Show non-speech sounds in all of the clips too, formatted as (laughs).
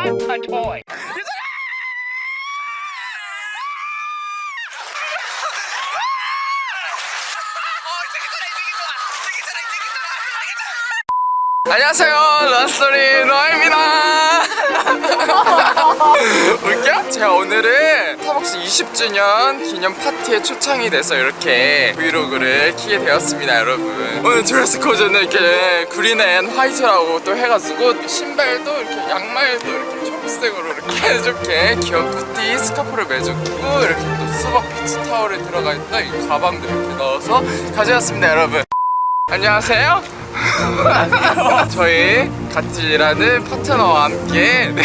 I'm a toy. 안녕하세요 런스토리 노아입니다 (laughs) 웃겨? 제가 오늘은 스타벅스 20주년 기념 파티에 초청이 돼서 이렇게 브이로그를 키게 되었습니다 여러분 오늘 드레스 코드는 이렇게 green and white라고 또 해가지고 신발도 이렇게 양말도 이렇게 초록색으로 이렇게 (laughs) 귀여운 petit 스카프를 매주고 이렇게 또 수박 beach 타월에 들어가 있는 이 가방도 이렇게 넣어서 가져왔습니다 여러분. 안녕하세요. (laughs) 저희 같이 일하는 파트너와 함께 네,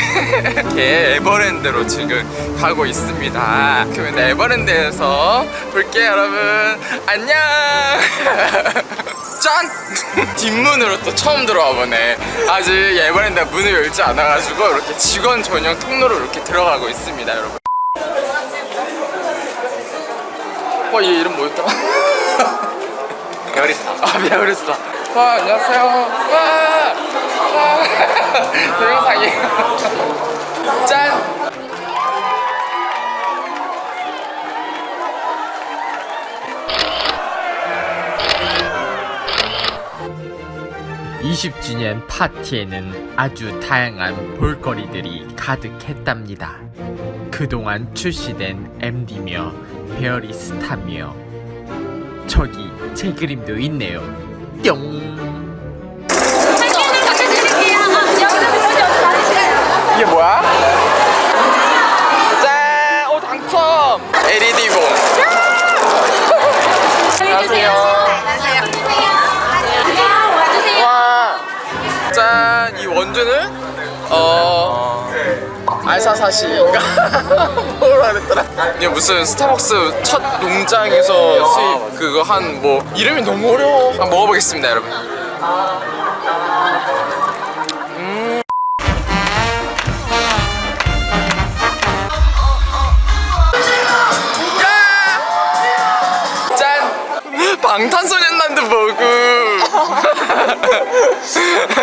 이렇게 에버랜드로 지금 가고 있습니다. 그러면 에버랜드에서 볼게요 여러분. 안녕 (laughs) 짠! (laughs) 뒷문으로 또 처음 들어와 보네. 아직 에버랜드 문을 열지 않아가지고 이렇게 직원 전용 통로로 이렇게 들어가고 있습니다 여러분. 어, 얘 이름 뭐였더라? (laughs) 베어리스타. 아 미안했어 와 안녕하세요. 와, 와. (laughs) 동영상이에요. 짠 20주년 파티에는 아주 다양한 볼거리들이 가득했답니다. 그동안 출시된 MD며 베어리스타며 저기 제 그림도 있네요. 뿅! 이게 뭐야? 짠! 오 당첨! LED봉 어... 알사사시인가? (laughs) 뭐라 그랬더라? 이게 무슨 스타벅스 첫 농장에서 수입 그거 한 뭐 이름이 너무 어려워 한번 먹어보겠습니다 여러분 짠! 방탄소년단도 여기 (laughs)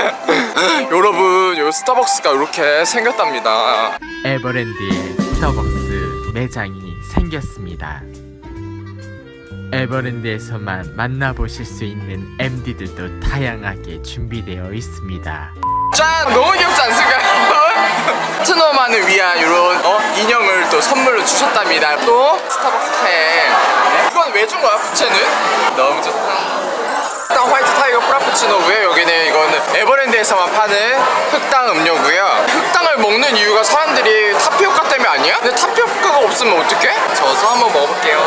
스타벅스가 이렇게 생겼답니다 에버랜드에 스타벅스 매장이 생겼습니다. 에버랜드에서만 만나보실 수 있는 MD들도 다양하게 준비되어 있습니다. 짠! 너무 귀엽지 않습니까? 파트너만을 (laughs) 위한 이런 어? 인형을 또 선물로 주셨답니다 또 스타벅스 캔 이건 왜 준 거야 부채는? 너무 좋다 흑당 White Tiger Frappuccino고요 여기는 이거는 에버랜드에서만 파는 흑당 음료고요 흑당을 먹는 이유가 사람들이 타피오카 때문에 아니야? 근데 타피오카가 없으면 어떡해? 저어서 한번 먹어볼게요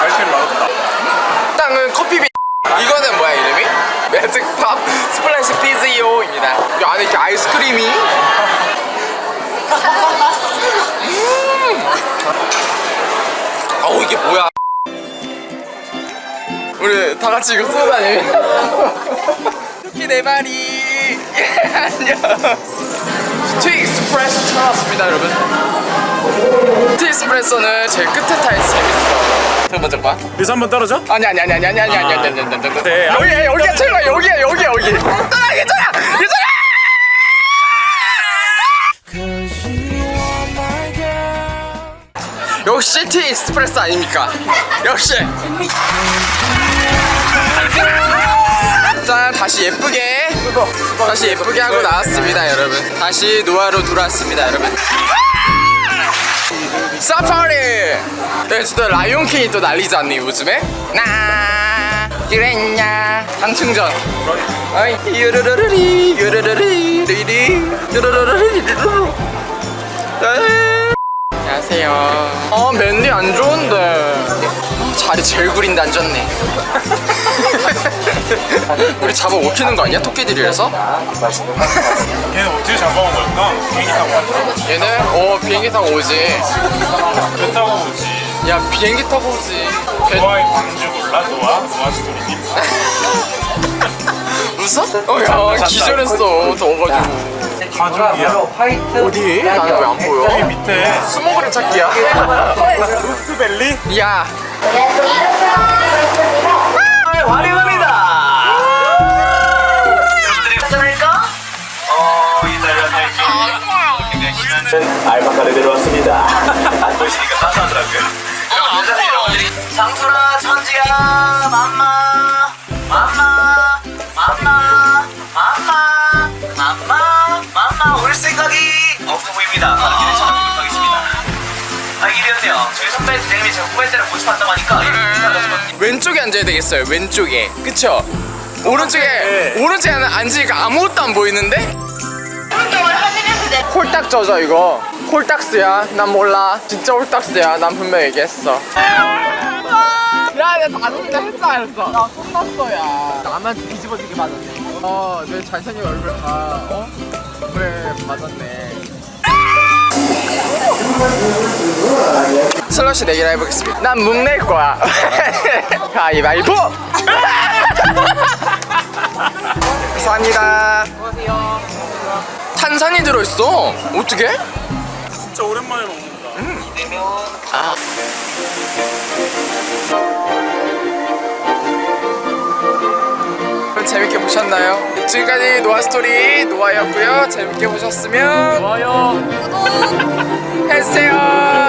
알코올 맛없다 흑당은 커피비 (laughs) 이거는 뭐야 이름이? Magic Pop Splash Fizzio입니다 이 안에 이렇게 아이스크림이 (laughs) 음. 어우 이게 뭐야 우리 다 같이 이거 쓰고 다니면 토끼 네 마리 예, 안녕 티 익스프레소 찾았습니다 여러분 티 익스프레소는 제일 끝에 타야 재밌어 저 먼저 봐 여기서 한번 떨어져? 아니 아니 아니 아니 아니 아니 아니 아니 아니 아니 아니 네, 여기야 여기야 최고야 여기야 여기야 여기 괜찮아 괜찮아 괜찮아 역시 티 익스프레스 아닙니까? 역시. 짠 다시 예쁘게. 다시 예쁘게 하고 나왔습니다 여러분. 다시 노아로 돌아왔습니다 여러분. 사파리! 네, 진짜 라이온킹이 또 난리지 않니 요즘에? 나 그랬냐? 장충전. 어이 유르르르리 유르르리 리리 유르르르리. 안녕하세요 어 맨디 안 좋은데 어, 자리 제일 구린데 앉았네 (laughs) 우리 잡아 먹히는 거 아니야? 토끼들이라서? 걔는 어떻게 잡아온 걸까? 비행기 타고 왔죠? 얘네? 어 비행기 타고 오지 배 타고 오지 야 비행기 타고 오지 배- 노아의 광주 몰라? 노아? 노아 스토리님? (laughs) 웃어? 어야 기절했어 더워가지고 가족이야 어디? 나는 왜 안 보여? 여기 밑에 스모그램 찾기야 (laughs) 루스벨리? 야 저희 선배 대장님이 제 후배들을 모집한다고 하니까. 왼쪽에 앉아야 되겠어요 왼쪽에. 그쵸? 오른쪽에 오른쪽에 앉으니까 아무것도 안 보이는데? 홀딱 젖어 이거. 홀딱스야. 난 몰라. 진짜 홀딱스야. 난 분명 얘기했어. 야내 다섯이나 했어 안 했어. 나 혼났어 야 나만 뒤집어지게 맞았네. 어내 잘생긴 얼굴 다 어? 그래 맞았네 슬러시 내기를 해보겠습니다 난 묵낼 거야 (laughs) 가위바위보 (laughs) 감사합니다 탄산이 들어있어 어떻게? 진짜 오랜만에 먹는다. 아. 그럼 재밌게 보셨나요? 지금까지 노아스토리 노아였고요. 재밌게 보셨으면 좋아요. 구독 해주세요